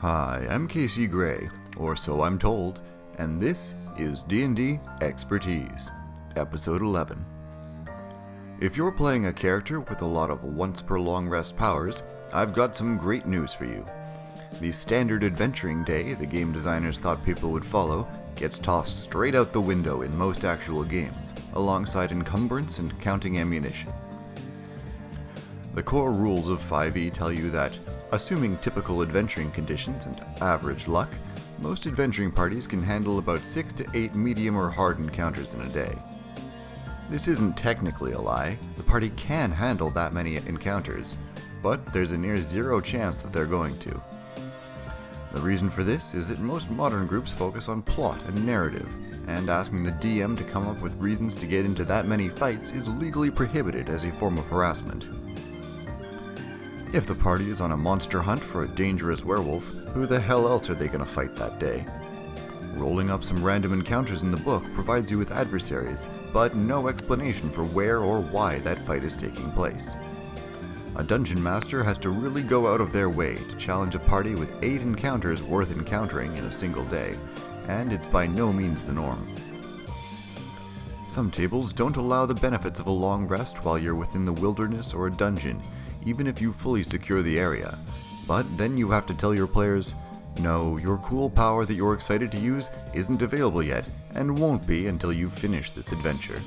Hi, I'm Casey Gray, or so I'm told, and this is D&D Expertise, Episode 11. If you're playing a character with a lot of once per long rest powers, I've got some great news for you. The standard adventuring day the game designers thought people would follow gets tossed straight out the window in most actual games, alongside encumbrance and counting ammunition. The core rules of 5e tell you that, assuming typical adventuring conditions and average luck, most adventuring parties can handle about 6 to 8 medium or hard encounters in a day. This isn't technically a lie, the party can handle that many encounters, but there's a near zero chance that they're going to. The reason for this is that most modern groups focus on plot and narrative, and asking the DM to come up with reasons to get into that many fights is legally prohibited as a form of harassment. If the party is on a monster hunt for a dangerous werewolf, who the hell else are they going to fight that day? Rolling up some random encounters in the book provides you with adversaries, but no explanation for where or why that fight is taking place. A dungeon master has to really go out of their way to challenge a party with 8 encounters worth encountering in a single day, and it's by no means the norm. Some tables don't allow the benefits of a long rest while you're within the wilderness or a dungeon, even if you fully secure the area. But then you have to tell your players, no, your cool power that you're excited to use isn't available yet, and won't be until you finish this adventure.